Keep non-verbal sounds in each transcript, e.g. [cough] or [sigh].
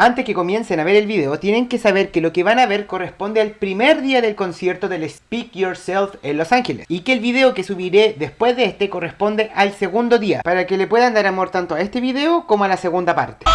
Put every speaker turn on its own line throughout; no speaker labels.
Antes que comiencen a ver el video, tienen que saber que lo que van a ver corresponde al primer día del concierto del Speak Yourself en Los Ángeles. Y que el video que subiré después de este corresponde al segundo día, para que le puedan dar amor tanto a este video como a la segunda parte.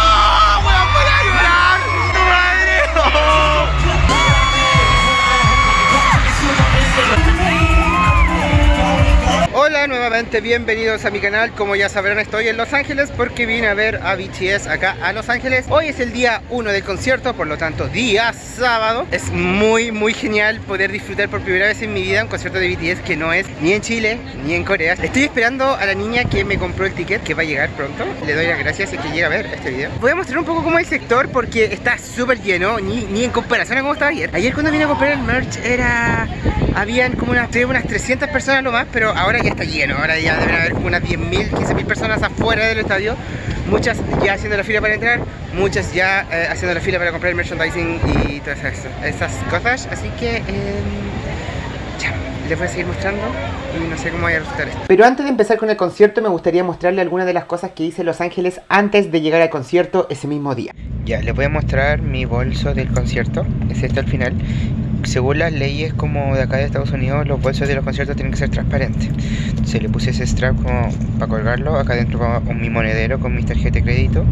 Nuevamente, bienvenidos a mi canal. Como ya sabrán estoy en Los Ángeles porque vine a ver a BTS acá a Los Ángeles. Hoy es el día 1 del concierto, por lo tanto día sábado. Es muy muy genial poder disfrutar por primera vez en mi vida un concierto de BTS que no es ni en Chile ni en Corea. Estoy esperando a la niña que me compró el ticket que va a llegar pronto. Le doy las gracias y que llega a ver este video. Voy a mostrar un poco cómo es el sector porque está súper lleno ni, ni en comparación a cómo estaba ayer. Ayer cuando vine a comprar el merch era habían como unas, unas 300 personas lo más, pero ahora ya está lleno. Ahora ya deben haber como unas 10.000, 15.000 personas afuera del estadio. Muchas ya haciendo la fila para entrar, muchas ya eh, haciendo la fila para comprar el merchandising y todas esas, cosas. Así que... Em, ya, les voy a seguir mostrando y no sé cómo voy a resultar esto. Pero antes de empezar con el concierto me gustaría mostrarle algunas de las cosas que hice en Los Ángeles antes de llegar al concierto ese mismo día. Ya, les voy a mostrar mi bolso del concierto, es esto al final según las leyes como de acá de Estados Unidos, los bolsos de los conciertos tienen que ser transparentes. Se le puse ese strap como para colgarlo, acá adentro va mi monedero con mi tarjeta de crédito,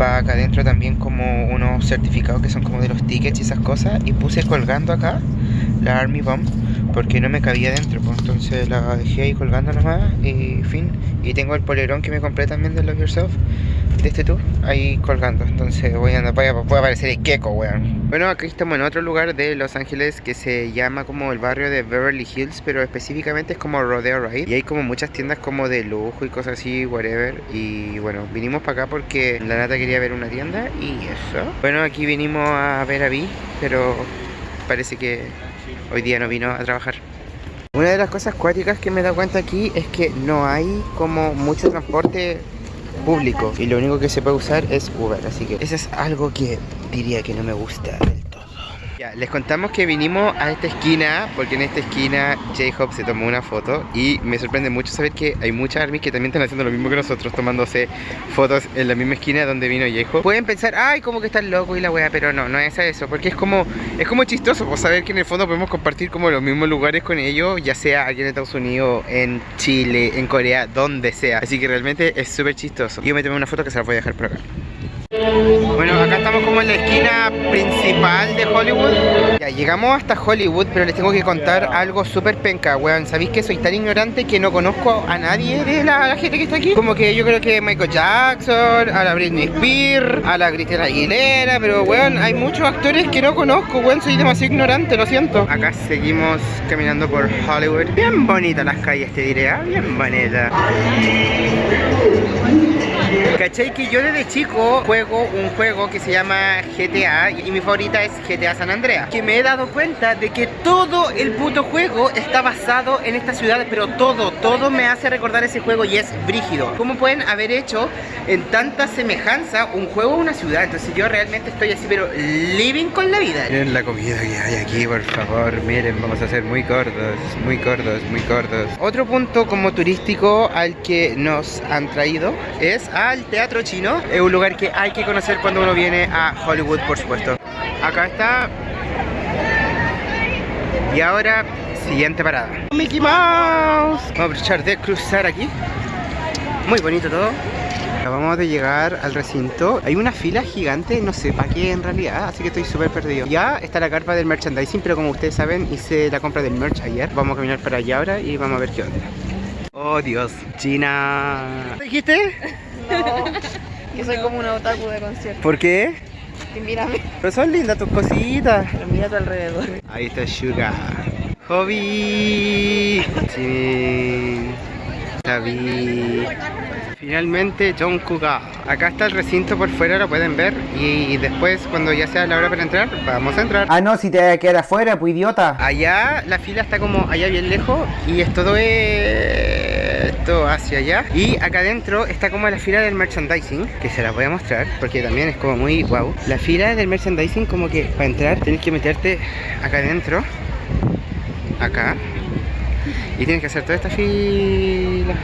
va acá adentro también como unos certificados que son como de los tickets y esas cosas, y puse colgando acá la Army Bomb porque no me cabía dentro, pues entonces la dejé ahí colgando nomás y fin. Y tengo el polerón que me compré también de Love Yourself, de este tour, ahí colgando. Entonces voy a andar para allá, puede aparecer el queco, weón. Bueno, aquí estamos en otro lugar de Los Ángeles que se llama como el barrio de Beverly Hills, pero específicamente es como Rodeo Ride. Y hay como muchas tiendas como de lujo y cosas así, whatever. Y bueno, vinimos para acá porque la nata quería ver una tienda y eso. Bueno, aquí vinimos a ver a Vi, pero parece que hoy día no vino a trabajar. Una de las cosas cuáticas que me dado cuenta aquí es que no hay como mucho transporte público y lo único que se puede usar es Uber, así que eso es algo que diría que no me gusta ya, les contamos que vinimos a esta esquina porque en esta esquina J-Hop se tomó una foto y me sorprende mucho saber que hay muchas armies que también están haciendo lo mismo que nosotros tomándose fotos en la misma esquina donde vino J-Hop. Pueden pensar, ay, como que están loco y la wea, pero no, no es eso, porque es como es como chistoso pues, saber que en el fondo podemos compartir como los mismos lugares con ellos, ya sea aquí en Estados Unidos, en Chile, en Corea, donde sea. Así que realmente es súper chistoso. Yo me tomé una foto que se la voy a dejar por acá. Bueno, acá estamos como en la esquina principal de Hollywood. Ya llegamos hasta Hollywood, pero les tengo que contar algo súper penca, weón. ¿Sabéis que soy tan ignorante que no conozco a nadie de la, gente que está aquí? Como que yo creo que Michael Jackson, a la Britney Spears, a la Cristina Aguilera Pero weón, hay muchos actores que no conozco, weón, soy demasiado ignorante, lo siento. Acá seguimos caminando por Hollywood. Bien bonitas las calles, te diré, ¿ah? bien bonita [laughs] ¿Cachai? Que yo desde chico juego un juego que se llama GTA y mi favorita es GTA San Andreas. Que me he dado cuenta de que todo el puto juego está basado en esta ciudad, pero todo, todo me hace recordar ese juego y es brígido. ¿Cómo pueden haber hecho en tanta semejanza un juego a una ciudad? Entonces yo realmente estoy así, pero living con la vida.
Miren la comida que hay aquí, por favor. Miren, vamos a ser muy cortos, muy cortos, muy cortos.
Otro punto como turístico al que nos han traído es al Teatro Chino. Es un lugar que hay que conocer cuando uno viene a Hollywood, por supuesto. Acá está. Y ahora, siguiente parada. Mickey Mouse. Vamos a aprovechar de cruzar aquí. Muy bonito todo. Acabamos de llegar al recinto Hay una fila gigante, no sé para qué en realidad Así que estoy súper perdido Ya está la carpa del merchandising Pero como ustedes saben, hice la compra del merch ayer Vamos a caminar para allá ahora y vamos a ver qué onda Oh Dios, China ¿Qué dijiste? [laughs]
No, que soy como una otaku de concierto.
¿Por qué?
Que mírame.
Pero son lindas tus cositas.
Pero mira a tu alrededor.
Ahí está Suga. Hobby. Sí. David. Finalmente John Kuga. Acá está el recinto por fuera, lo pueden ver. Y después, cuando ya sea la hora para entrar, vamos a entrar.
Ah, no, si te vas a quedar afuera, pues idiota.
Allá la fila está como allá bien lejos. Y es todo esto hacia allá. Y acá adentro está como la fila del merchandising, que se las voy a mostrar, porque también es como muy wow. La fila del merchandising, como que para entrar tienes que meterte acá adentro. Acá. Y tienes que hacer toda esta fila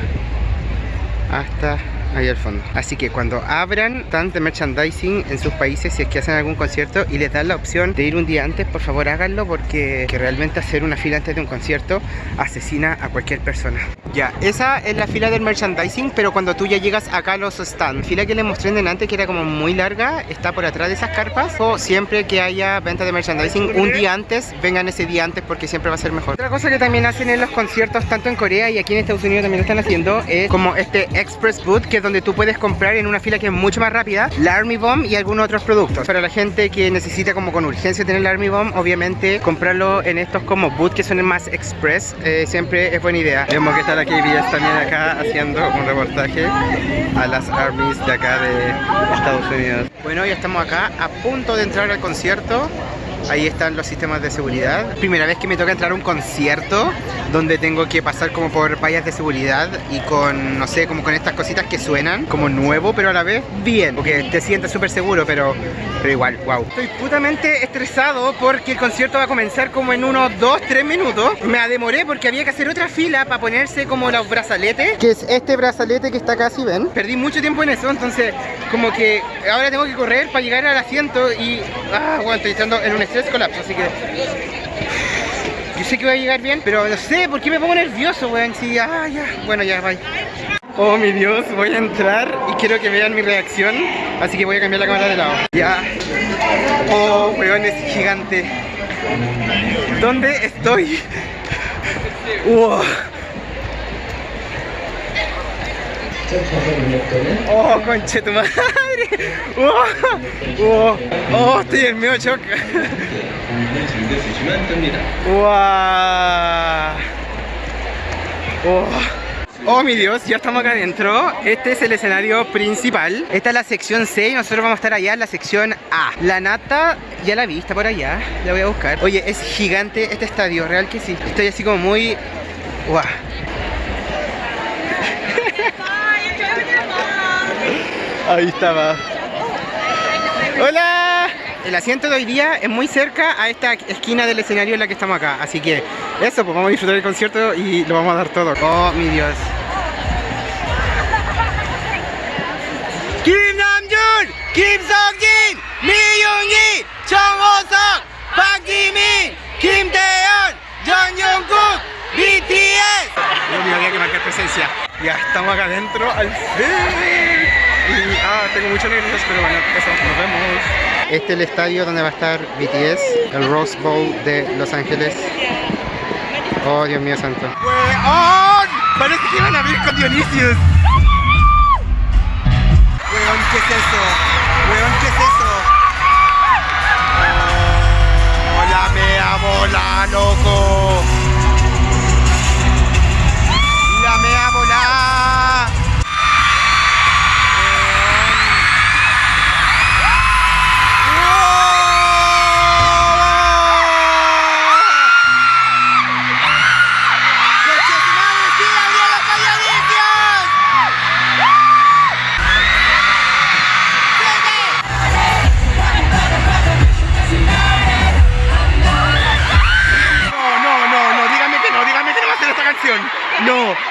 hasta ahí al fondo. Así que cuando abran stand de merchandising en sus países, si es que hacen algún concierto y les dan la opción de ir un día antes, por favor háganlo porque que realmente hacer una fila antes de un concierto asesina a cualquier persona. Ya, esa es la fila del merchandising, pero cuando tú ya llegas acá a los stands, fila que les mostré delante que era como muy larga, está por atrás de esas carpas, o siempre que haya venta de merchandising un día antes, vengan ese día antes porque siempre va a ser mejor. Otra cosa que también hacen en los conciertos, tanto en Corea y aquí en Estados Unidos también lo están haciendo, es como este Express Boot, que donde tú puedes comprar en una fila que es mucho más rápida, la Army Bomb y algunos otros productos. Para la gente que necesita como con urgencia tener la Army Bomb, obviamente comprarlo en estos como boot que son más express, eh, siempre es buena idea. Vemos que está la KBS también acá haciendo un reportaje a las armies de acá de Estados Unidos. Bueno, ya estamos acá a punto de entrar al concierto. Ahí están los sistemas de seguridad. Primera vez que me toca entrar a un concierto donde tengo que pasar como por vallas de seguridad y con, no sé, como con estas cositas que suenan como nuevo, pero a la vez bien. Porque te sientes súper seguro, pero, pero igual, wow. Estoy putamente estresado porque el concierto va a comenzar como en unos 2, 3 minutos. Me demoré porque había que hacer otra fila para ponerse como los brazaletes, que es este brazalete que está acá, si ven. Perdí mucho tiempo en eso, entonces como que ahora tengo que correr para llegar al asiento y, ah, bueno, estoy estando en un estrés colapso, así que... Yo sé que voy a llegar bien, pero no sé, ¿por qué me pongo nervioso, weón? Si, ah, ya, bueno, ya, bye. Oh, mi Dios, voy a entrar y quiero que vean mi reacción, así que voy a cambiar la cámara de lado. Ya. Oh, weón, es gigante. ¿Dónde estoy? Wow. Oh, conche tu madre. [laughs] Oh, oh, oh, estoy en medio shock. Wow. Oh. Oh mi Dios, ya estamos acá adentro Este es el escenario principal Esta es la sección C y nosotros vamos a estar allá en la sección A La nata, ya la vi, está por allá La voy a buscar Oye, es gigante este estadio, real que sí Estoy así como muy... Wow. Ahí estaba ¡Hola! El asiento de hoy día es muy cerca a esta esquina del escenario en la que estamos acá Así que eso, pues vamos a disfrutar el concierto y lo vamos a dar todo ¡Oh, mi Dios! Kim Namjoon, Kim Seokjin, Lee Yoongi, Chung Ho-seok, Park Ji-min, Kim Taeyeon, Jung Jungkook, BTS. Dios mío, había que marcar presencia. Ya estamos acá adentro al fin. Ah, tengo muchos nervios, pero bueno, eso, nos vemos. Este es el estadio donde va a estar BTS, el Rose Bowl de Los Ángeles. Oh, Dios mío santo. ¡Weón! Parece que iban a abrir con Dionisius. Weón, ¿qué es eso? Weón, ¿qué es eso? Oh, la mea bola, loco.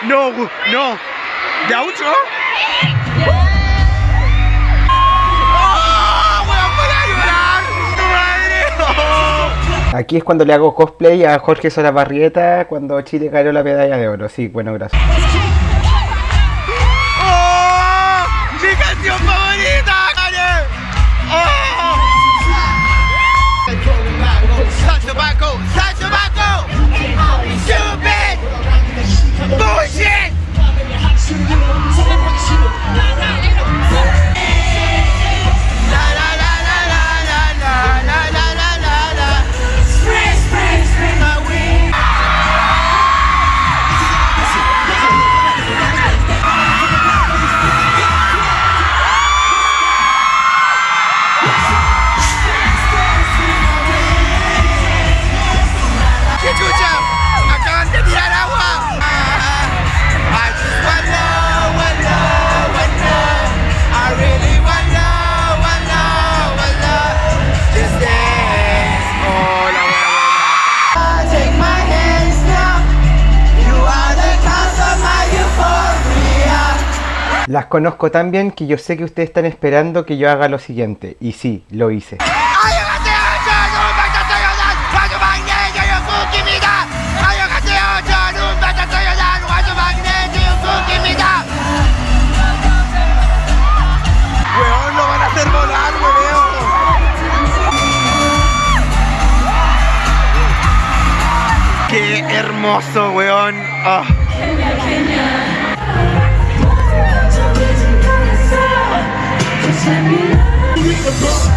No, no. ¿De outro? ¡Oh. ¡Oh! Aquí es cuando le hago cosplay a Jorge Solabarrieta cuando Chile ganó la medalla de oro. Sí, bueno, gracias. Conozco tan bien que yo sé que ustedes están esperando que yo haga lo siguiente. Y sí, lo hice.
Hacer volar, weón. Qué hermoso, weón. Ah.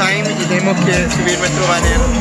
Time y tenemos que subir nuestro banner.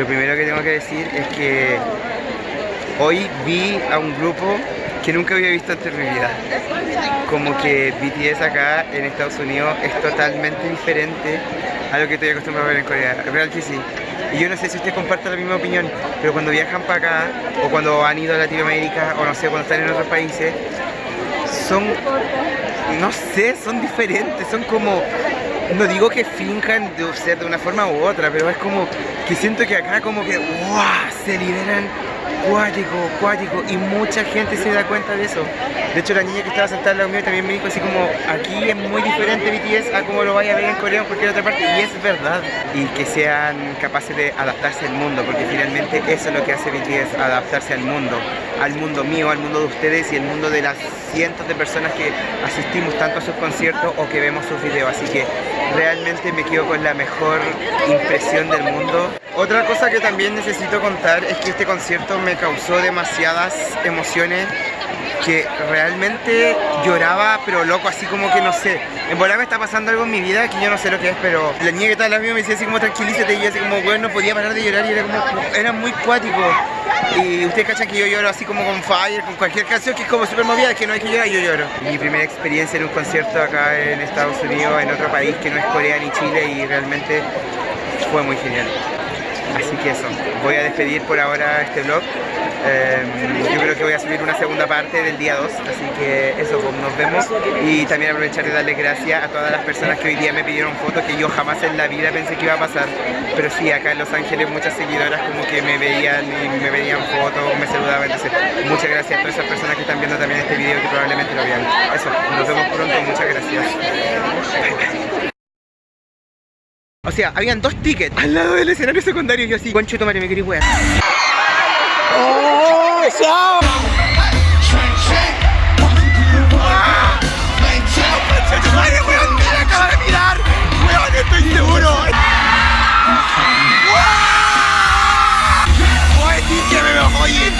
Lo primero que tengo que decir es que hoy vi a un grupo que nunca había visto antes en mi vida. Como que BTS acá en Estados Unidos es totalmente diferente a lo que estoy acostumbrado a ver en Corea. Real que sí. Y yo no sé si ustedes comparten la misma opinión, pero cuando viajan para acá, o cuando han ido a Latinoamérica, o no sé, cuando están en otros países, son no sé, son diferentes, son como, no digo que finjan de ser de una forma u otra, pero es como que siento que acá como que ¡guau! se liberan cuático, cuático y mucha gente se da cuenta de eso. De hecho la niña que estaba sentada al lado mío también me dijo así como aquí es muy diferente BTS a como lo vaya a ver en Corea o en cualquier otra parte y es verdad. Y que sean capaces de adaptarse al mundo porque finalmente eso es lo que hace BTS, adaptarse al mundo, al mundo mío, al mundo de ustedes y el mundo de las cientos de personas que asistimos tanto a sus conciertos o que vemos sus videos. Así que realmente me quedo con la mejor impresión del mundo. Otra cosa que también necesito contar es que este concierto me causó demasiadas emociones que realmente lloraba, pero loco, así como que no sé. En volar me está pasando algo en mi vida que yo no sé lo que es, pero la niña que estaba lado mío me decía así como tranquilízate y yo así como, bueno, no podía parar de llorar y era como, era muy cuático. Y ustedes cachan que yo lloro así como con Fire, con cualquier canción que es como súper movida, que no hay que llorar, yo lloro. Mi primera experiencia en un concierto acá en Estados Unidos, en otro país que no es Corea ni Chile y realmente fue muy genial. Así que eso, voy a despedir por ahora este vlog. Eh, yo creo que voy a subir una segunda parte del día 2, así que eso, pues nos vemos. Y también aprovechar de darle gracias a todas las personas que hoy día me pidieron fotos, que yo jamás en la vida pensé que iba a pasar. Pero sí, acá en Los Ángeles muchas seguidoras como que me veían y me veían fotos, me saludaban. Entonces, muchas gracias a todas esas personas que están viendo también este video que probablemente lo vean. Eso, nos vemos pronto, muchas gracias. O sea, habían dos tickets al lado del escenario secundario y yo así, conche tomare, me querí weón. ¡Oh! ¡Chao! estoy seguro. ¡Wow! ¡Oye, que me oye!